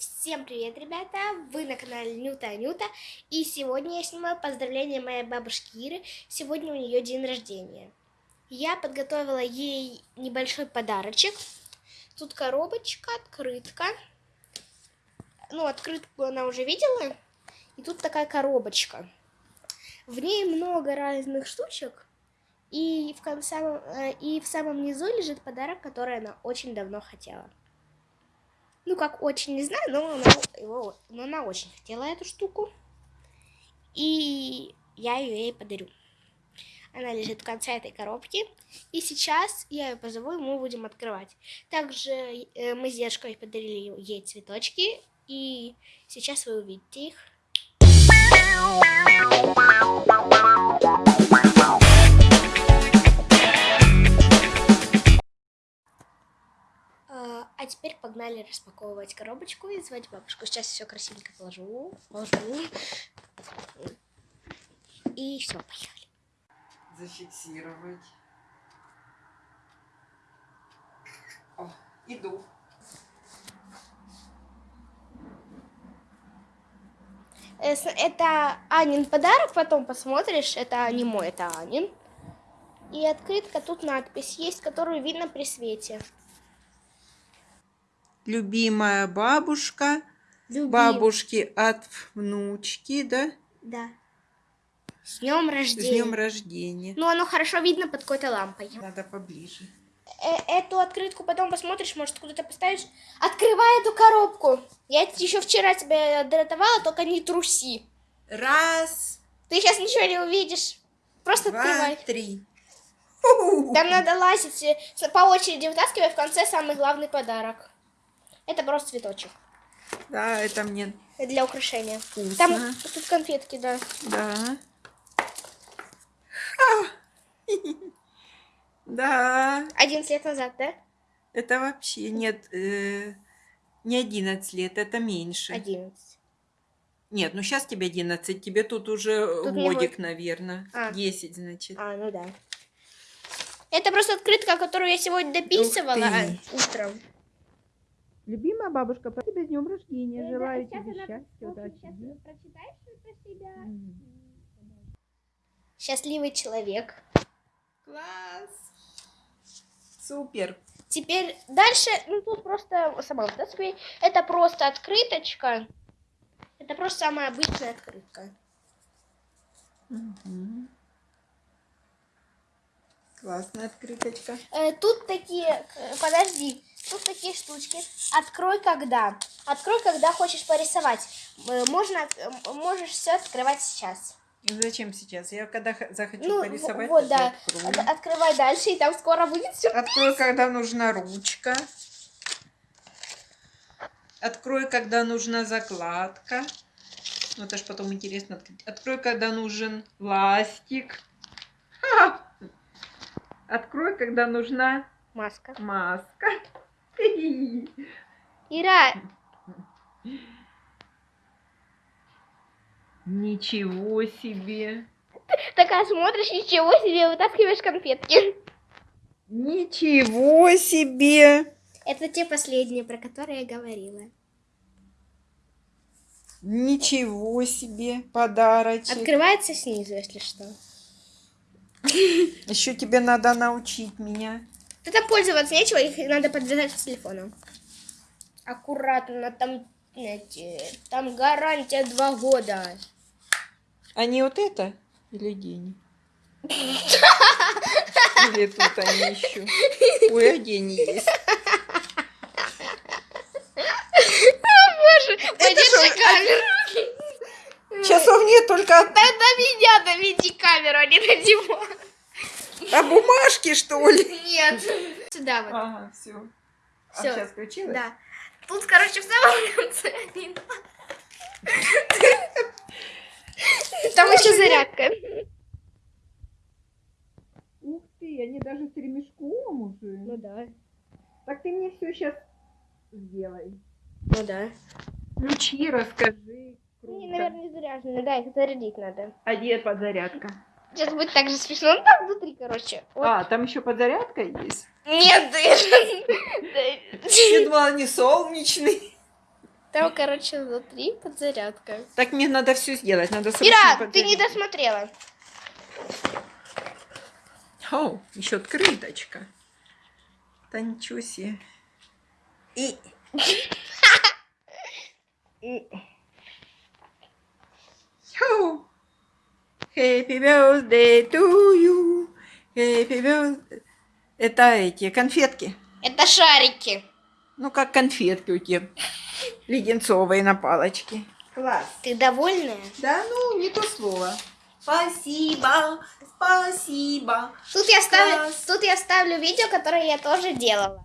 Всем привет, ребята! Вы на канале Нюта Анюта. И сегодня я снимаю поздравление моей бабушки Иры. Сегодня у нее день рождения. Я подготовила ей небольшой подарочек. Тут коробочка, открытка. Ну, открытку она уже видела. И тут такая коробочка. В ней много разных штучек. И в, конце, э, и в самом низу лежит подарок, который она очень давно хотела. Ну, как очень, не знаю, но она, его, но она очень хотела эту штуку. И я ее ей подарю. Она лежит в конце этой коробки. И сейчас я ее позову, и мы будем открывать. Также э, мы с дедушкой подарили ей цветочки. И сейчас вы увидите их. Погнали распаковывать коробочку и звать бабушку. Сейчас все красивенько положу. Положу. И все, поехали. зафиксировать. О, иду. Это Анин подарок, потом посмотришь. Это не мой, это Анин. И открытка, тут надпись есть, которую видно при свете. Любимая бабушка. Любим. Бабушки от внучки, да? Да. С днем С рождения. днем рождения. Ну, оно хорошо видно под какой-то лампой. Надо поближе. Э, Эту открытку потом посмотришь, может, куда-то поставишь. Открывай эту коробку. Я еще вчера тебе дратовала, только не труси. Раз, Ты сейчас ничего не увидишь. Просто два, открывай. три. Там надо лазить э, с- по очереди, вытаскивая в конце самый главный подарок. Это просто цветочек Да, это мне для украшения. вкусно. Там тут конфетки, да. Да. Да. 11 лет назад, да? Это вообще нет, э, не 11 лет, это меньше. 11. Нет, ну сейчас тебе 11, тебе тут уже Тут годик, будет- наверное. А. 10, значит. А, ну да. Это просто открытка, которую я сегодня дописывала ты. утром. Любимая бабушка, по тебе с днем рождения. Э, Желаю да, сейчас тебе она- счастья, вот удачи. сейчас прочитаешь про себя? Мгм. Счастливый человек. Класс! Супер! Теперь дальше, ну тут просто сама вытаскивай. Это просто открыточка. Это просто самая обычная открытка. Мгм. Классная открыточка. Э, тут такие, подожди, тут такие штучки. Открой когда. Открой, когда хочешь порисовать. Э, Можно, э, можешь все открывать сейчас. Зачем сейчас? Я когда захочу Ну, порисовать, вот, да. открою. От- Открывай дальше, и там скоро будет все. Открой, когда нужна ручка. Открой, когда нужна закладка. Ну, это ж потом интересно. открыть. Открой, когда нужен ластик. Ха! Открой, когда нужна Маска. маска. Ира, Ничего себе. такая смотришь, ничего себе, вытаскиваешь конфетки. Ничего себе. Это те последние, про которые я говорила. Ничего себе. Подарочек. Открывается снизу, если что. Еще тебе надо научить меня. Это пользоваться нечего, их надо подвязать к телефону. Аккуратно, там, знаете, там гарантия два года. А не вот это? Или деньги? Или тут они еще? Ой, а деньги есть. Боже, что, камеру. Часов нет, только Да на меня наведи камеру, а не на него. А бумажки, что ли? Нет. Сюда вот. Ага, все. А Всё. сейчас включилась? Да. Тут, короче, в самом конце. не надо. Там еще зарядка. Ух ты, они даже с ремешком уже. Ну да. Так ты мне все сейчас сделай. Ну да. Ключи расскажи. Они, Круто. наверное, не заряжены. Да, их зарядить надо. А где подзарядка? Сейчас будет так же смешно. Ну там внутри, короче. Вот. А, там еще подзарядка есть? Нет, думала, не солнечный. Там, короче, внутри подзарядка. Так мне надо все сделать, надо Ира, ты не досмотрела. О, еще открыточка. Да ничего себе. И... Happy birthday to you. Happy birthday. Это эти конфетки. Это шарики. Ну, как конфетки у тебя. Леденцовые на палочке. Класс. Ты довольная? Да, ну, не то слово. Спасибо, спасибо. Тут я ставлю, Класс. тут я ставлю видео, которое я тоже делала.